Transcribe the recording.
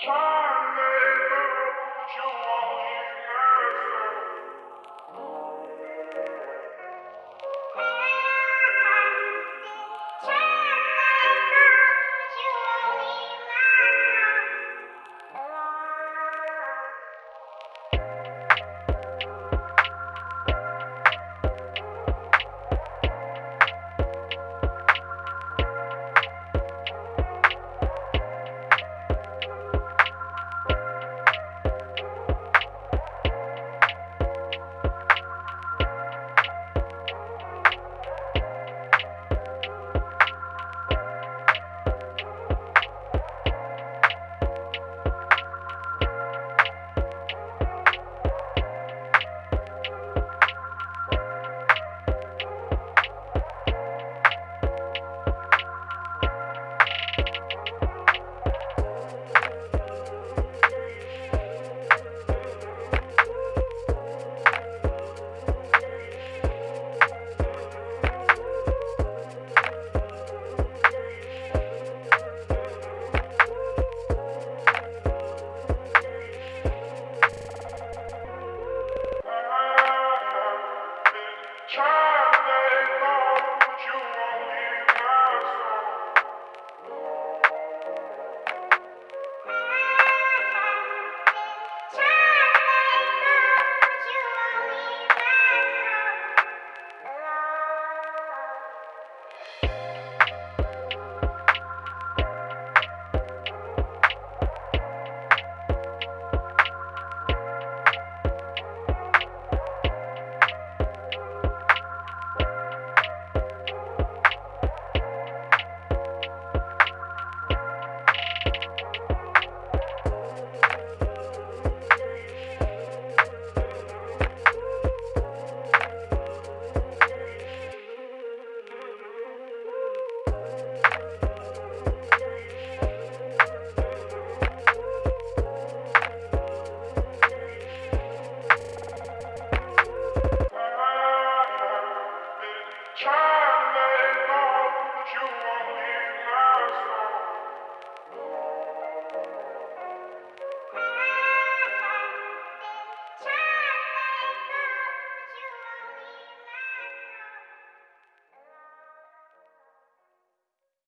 Charlie.